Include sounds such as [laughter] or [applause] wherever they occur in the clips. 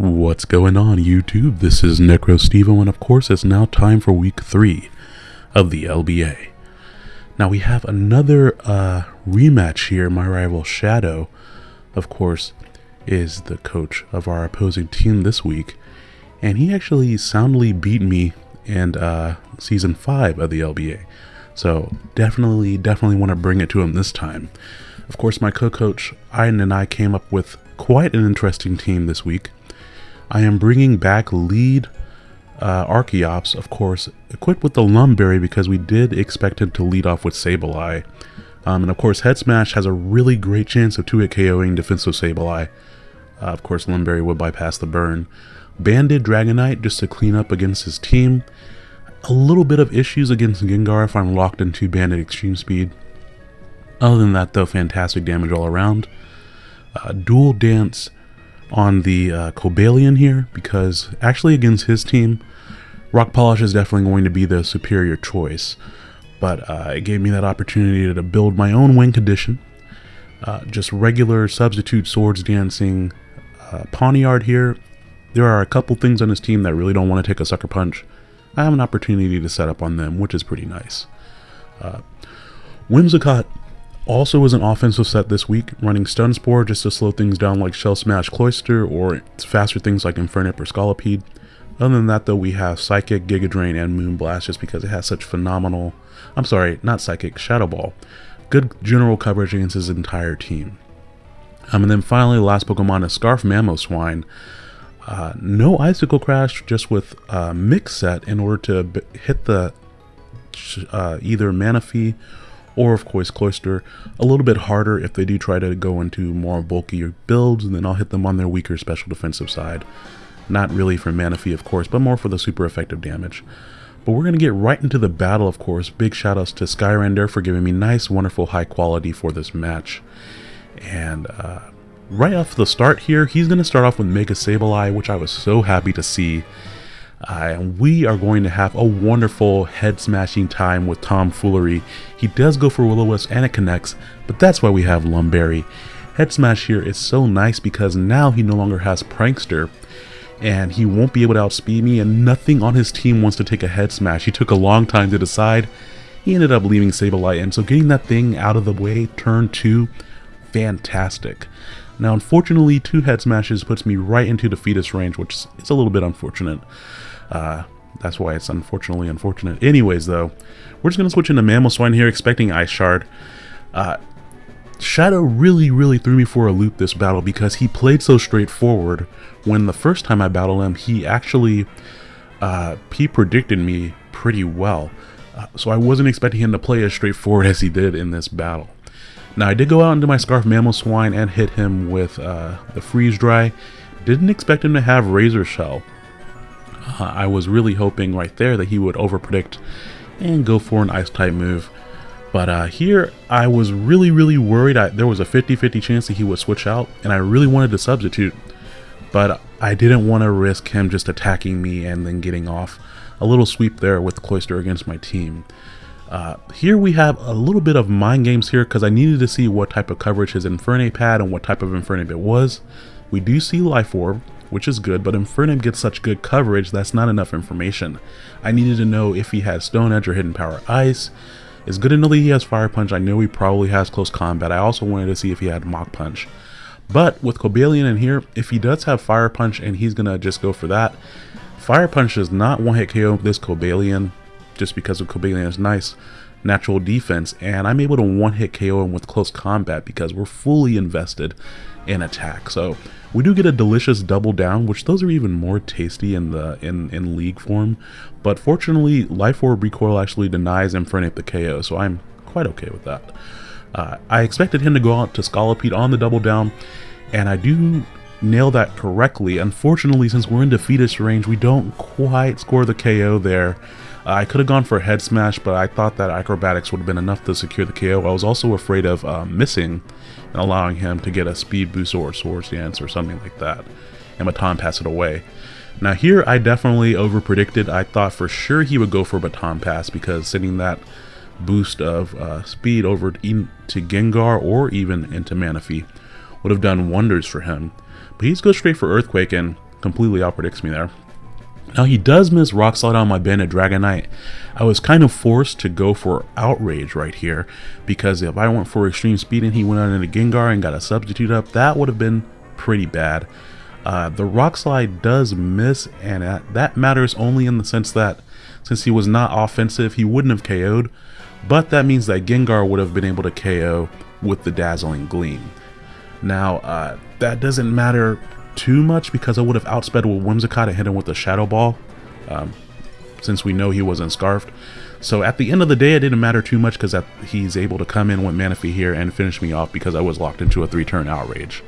What's going on YouTube? This is NecroStevo and of course it's now time for week 3 of the LBA. Now we have another uh, rematch here. My rival Shadow, of course, is the coach of our opposing team this week. And he actually soundly beat me in uh, Season 5 of the LBA. So definitely, definitely want to bring it to him this time. Of course, my co-coach Iden and I came up with quite an interesting team this week. I am bringing back lead uh, Archeops, of course, equipped with the Lum Berry because we did expect him to lead off with Sableye. Um, and of course, Head Smash has a really great chance of 2-hit KOing defensive Sableye. Uh, of course, Lum Berry would bypass the burn. Banded Dragonite just to clean up against his team. A little bit of issues against Gengar if I'm locked into Banded Extreme Speed. Other than that, though, fantastic damage all around. Uh, dual Dance on the uh, Cobalion here because actually against his team, Rock Polish is definitely going to be the superior choice. But uh, it gave me that opportunity to build my own win condition. Uh, just regular substitute swords dancing uh, Pawniard here. There are a couple things on his team that really don't want to take a sucker punch. I have an opportunity to set up on them, which is pretty nice. Uh, Whimsicott also is an offensive set this week, running Stun Spore just to slow things down like Shell Smash Cloyster or faster things like Infernape or Scolipede. Other than that though, we have Psychic, Giga Drain, and Moonblast just because it has such phenomenal, I'm sorry, not Psychic, Shadow Ball. Good general coverage against his entire team. Um, and then finally, last Pokemon is Scarf Mamoswine. Uh, no Icicle Crash, just with uh, Mix Set in order to hit the uh, either Manaphy or of course Cloyster a little bit harder if they do try to go into more bulkier builds and then I'll hit them on their weaker special defensive side. Not really for Manaphy of course, but more for the super effective damage. But we're going to get right into the battle of course. Big shoutouts to Skyrender for giving me nice, wonderful high quality for this match. And uh, right off the start here, he's going to start off with Mega Sableye, which I was so happy to see. Uh, and we are going to have a wonderful head smashing time with Tom Foolery. He does go for Will-O-Wisp and it connects, but that's why we have Lumberry. Head smash here is so nice because now he no longer has Prankster and he won't be able to outspeed me and nothing on his team wants to take a head smash. He took a long time to decide. He ended up leaving Sableye and so getting that thing out of the way, turn two, fantastic. Now unfortunately two head smashes puts me right into Defeatist range which is a little bit unfortunate. Uh, that's why it's unfortunately unfortunate. Anyways, though, we're just going to switch into Mammal Mamoswine here, expecting Ice Shard. Uh, Shadow really, really threw me for a loop this battle because he played so straightforward. When the first time I battled him, he actually, uh, he predicted me pretty well. Uh, so I wasn't expecting him to play as straightforward [laughs] as he did in this battle. Now I did go out into my Scarf Mammal Mamoswine and hit him with uh, the Freeze Dry. Didn't expect him to have Razor Shell. Uh, I was really hoping right there that he would overpredict and go for an ice type move. But uh, here I was really, really worried. I, there was a 50-50 chance that he would switch out and I really wanted to substitute. But I didn't want to risk him just attacking me and then getting off. A little sweep there with Cloyster against my team. Uh, here we have a little bit of mind games here because I needed to see what type of coverage his Infernape had and what type of Infernape it was. We do see Life Orb, which is good, but Infernape gets such good coverage that's not enough information. I needed to know if he had Stone Edge or Hidden Power Ice. It's good to know that he has Fire Punch. I know he probably has Close Combat. I also wanted to see if he had Mach Punch. But with Cobalion in here, if he does have Fire Punch and he's to just go for that, Fire Punch does not one-hit KO this Cobalion just because of Cobalion's nice natural defense and I'm able to one-hit KO him with close combat because we're fully invested in attack. So we do get a delicious double down, which those are even more tasty in the in, in league form. But fortunately, Life Orb Recoil actually denies Infernape the KO, so I'm quite okay with that. Uh, I expected him to go out to Scolipede on the double down, and I do nail that correctly. Unfortunately, since we're in defeatist range, we don't quite score the KO there. I could have gone for a head smash, but I thought that acrobatics would have been enough to secure the KO. I was also afraid of uh, missing and allowing him to get a speed boost or a swords dance or something like that, and baton pass it away. Now here I definitely over predicted. I thought for sure he would go for baton pass because sending that boost of uh, speed over to Gengar or even into Manaphy would have done wonders for him. But he's goes straight for Earthquake and completely out predicts me there. Now he does miss Rock Slide on my Banded Dragonite. I was kind of forced to go for Outrage right here because if I went for Extreme Speed and he went on into Gengar and got a substitute up, that would have been pretty bad. Uh, the Rock Slide does miss and that matters only in the sense that since he was not offensive, he wouldn't have KO'd, but that means that Gengar would have been able to KO with the Dazzling Gleam. Now, uh, that doesn't matter too much because I would have outsped with Whimsicott and hit him with the Shadow Ball, um, since we know he wasn't Scarfed. So at the end of the day, it didn't matter too much because he's able to come in with Manaphy here and finish me off because I was locked into a three-turn Outrage.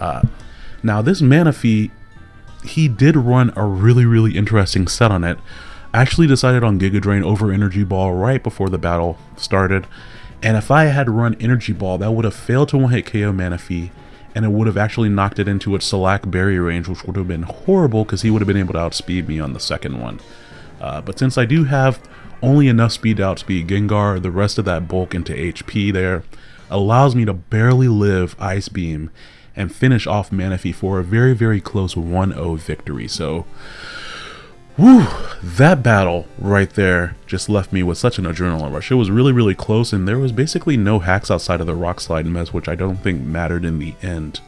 Uh, now, this Manaphy, he did run a really, really interesting set on it. actually decided on Giga Drain over Energy Ball right before the battle started. And if I had run Energy Ball, that would have failed to one-hit KO Manaphy and it would have actually knocked it into its Salac Berry range, which would have been horrible because he would have been able to outspeed me on the second one. Uh, but since I do have only enough speed to outspeed Gengar, the rest of that bulk into HP there allows me to barely live Ice Beam and finish off Manaphy for a very, very close 1-0 victory. So Whew, that battle right there just left me with such an adrenaline rush. It was really, really close, and there was basically no hacks outside of the rock slide mess, which I don't think mattered in the end.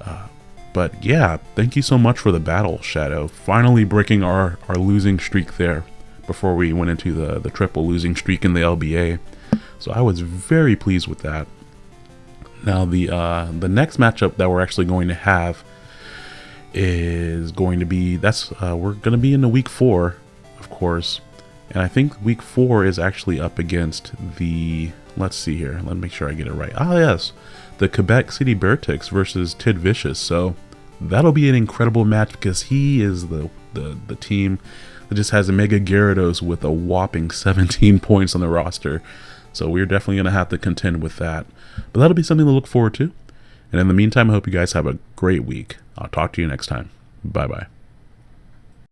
Uh, but yeah, thank you so much for the battle, Shadow. Finally breaking our, our losing streak there before we went into the, the triple losing streak in the LBA. So I was very pleased with that. Now the uh, the next matchup that we're actually going to have is going to be that's uh, we're going to be in the week four, of course, and I think week four is actually up against the. Let's see here. Let me make sure I get it right. Ah, yes, the Quebec City Beartics versus Tid Vicious. So that'll be an incredible match because he is the the the team that just has a Mega Gyarados with a whopping [laughs] 17 points on the roster. So we're definitely going to have to contend with that. But that'll be something to look forward to. And in the meantime, I hope you guys have a great week. I'll talk to you next time. Bye bye.